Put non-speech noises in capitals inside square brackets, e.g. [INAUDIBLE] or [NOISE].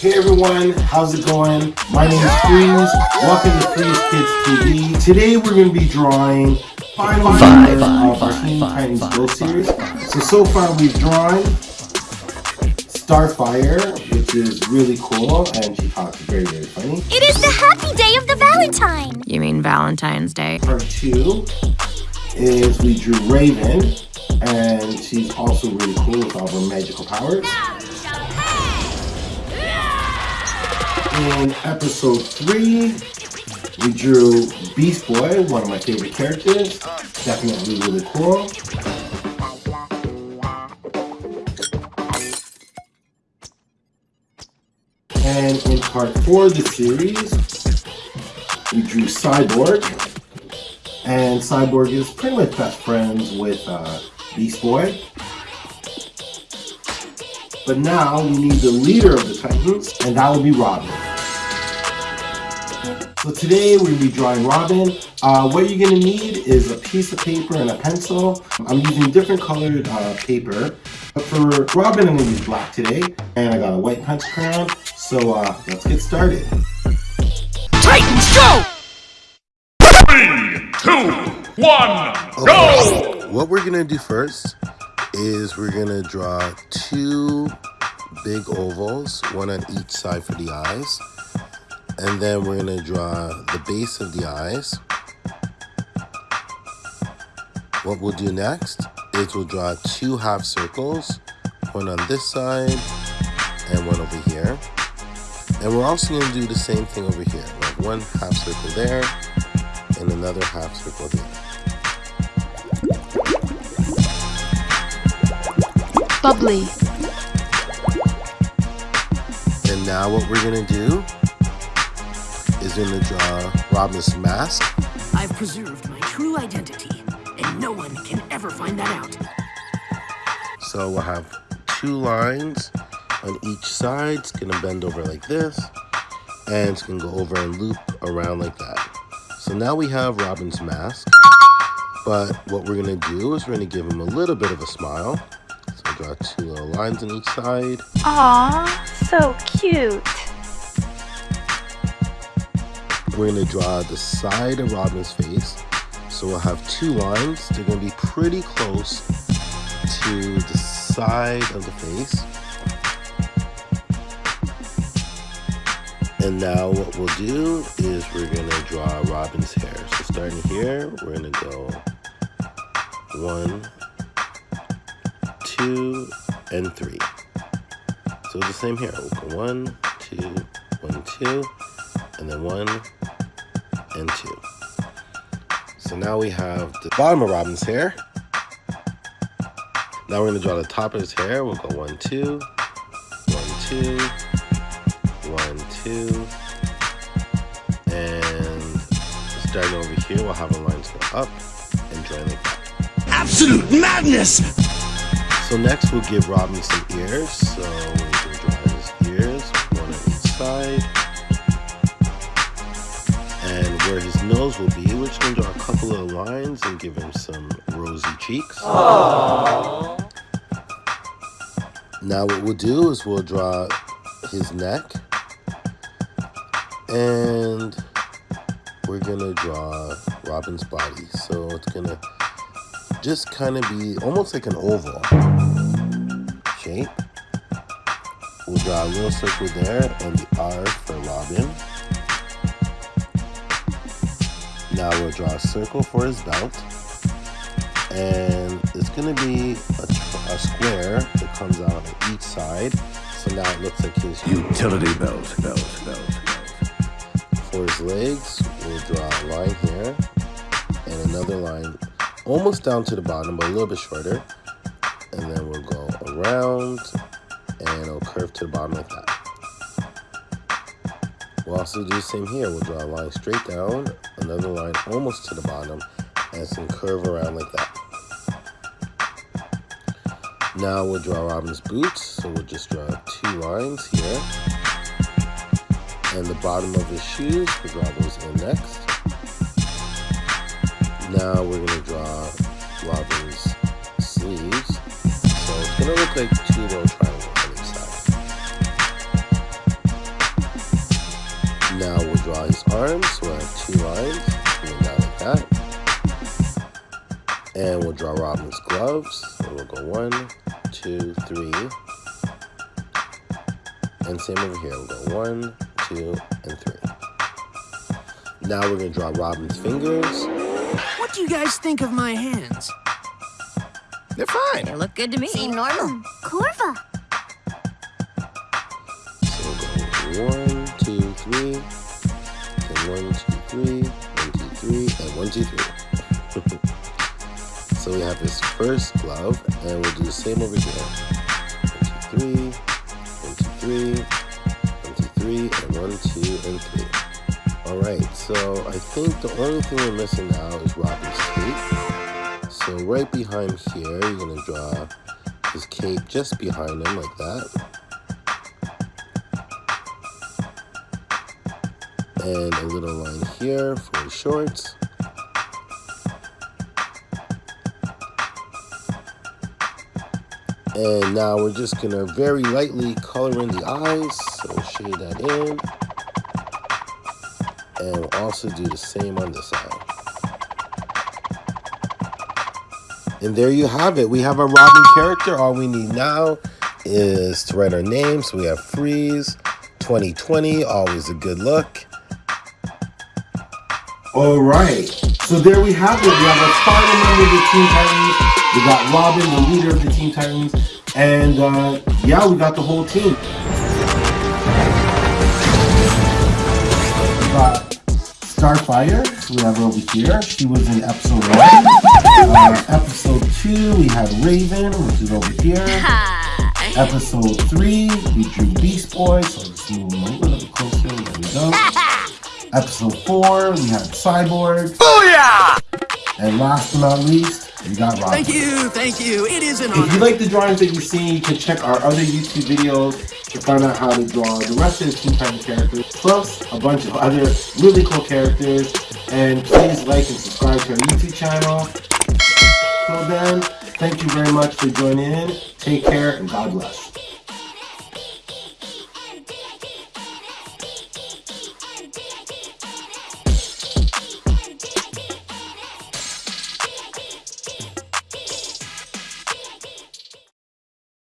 Hey everyone, how's it going? My name is Freeze. Welcome to Freeze Kids TV. Today we're going to be drawing final Five, five, of our five, Teen five, Titans Go series. So so far we've drawn Starfire, which is really cool, and she talks very very funny. It is the happy day of the Valentine. You mean Valentine's Day? Part two is we drew Raven, and she's also really cool with all her magical powers. In episode three, we drew Beast Boy, one of my favorite characters. Definitely really cool. And in part four of the series, we drew Cyborg. And Cyborg is pretty much best friends with uh, Beast Boy. But now we need the leader of the Titans, and that will be Robin. So today we're going to be drawing Robin. Uh, what you're going to need is a piece of paper and a pencil. I'm using different colored uh, paper. But for Robin, I'm going to use black today. And I got a white punch crown. So uh, let's get started. Titans, go! Three, two, one, go! What we're gonna do first is we're gonna draw two big ovals, one on each side for the eyes. And then we're gonna draw the base of the eyes. What we'll do next is we'll draw two half circles, one on this side and one over here. And we're also gonna do the same thing over here. like one half circle there and another half circle here. Bubbly. And now what we're gonna do is in the draw Robin's mask. I've preserved my true identity, and no one can ever find that out. So we'll have two lines on each side. It's gonna bend over like this, and it's gonna go over and loop around like that. So now we have Robin's mask, but what we're gonna do is we're gonna give him a little bit of a smile. So draw two little lines on each side. Aw, so cute. We're gonna draw the side of Robin's face. So we'll have two lines. They're gonna be pretty close to the side of the face. And now what we'll do is we're gonna draw Robin's hair. So starting here, we're gonna go one, two, and three. So the same here. We'll go one, two, one, two, and then one and two. So now we have the bottom of Robin's hair. Now we're gonna draw the top of his hair. We'll go one, two, one, two, one, two, and starting over here, we'll have our lines go up and join that. Absolute madness! So next we'll give Robin some ears. So we're gonna draw his ears, one on each side. Where his nose will be, we're just gonna draw a couple of lines and give him some rosy cheeks. Now what we'll do is we'll draw his neck. And we're gonna draw Robin's body. So it's gonna just kind of be almost like an oval shape. We'll draw a little circle there and the R for Robin. Now we'll draw a circle for his belt. And it's going to be a, a square that comes out on each side. So now it looks like his Utility belt, belt, belt, belt. For his legs, we'll draw a line here and another line almost down to the bottom, but a little bit shorter. And then we'll go around and it'll curve to the bottom like that. We'll also do the same here. We'll draw a line straight down, another line almost to the bottom, and some curve around like that. Now we'll draw Robin's boots. So we'll just draw two lines here. And the bottom of his shoes, we'll draw those in next. Now we're gonna draw Robin's sleeves. So it's gonna look like two his arms. So we'll have two lines coming down like that. And we'll draw Robin's gloves. So we'll go one, two, three. And same over here. We'll go one, two, and three. Now we're going to draw Robin's fingers. What do you guys think of my hands? They're fine. They look good to me. Seem normal. Hmm, Corva. So we'll go one, [LAUGHS] so we have this first glove, and we'll do the same over here. One, two, three, one, two, three, one, two, three, and one, two, and three. Alright, so I think the only thing we're missing now is Robin's cape. So right behind here, you're gonna draw his cape just behind him like that. and a little line here for his shorts. And now we're just gonna very lightly color in the eyes, so shade that in. And we'll also do the same on this eye. And there you have it. We have a Robin character. All we need now is to write our name. So we have Freeze 2020, always a good look. All right. So there we have it. We have a member of the Teen Titans. We got Robin, the leader of the Teen Titans, and uh, yeah, we got the whole team. We got Starfire. We have over here. She was in episode one. Uh, episode two, we had Raven, which is over here. Episode three, we drew Beast Boy. So let's move a little bit closer. There we go. [LAUGHS] Episode 4, we had Cyborg. Booyah! And last but not least, we got Robin. Thank you, thank you. It is an honor. If you like the drawings that you've seen, you can check our other YouTube videos to find out how to draw the rest of the Teen Titans characters, plus a bunch of other really cool characters. And please like and subscribe to our YouTube channel. Till then, thank you very much for joining in. Take care and God bless.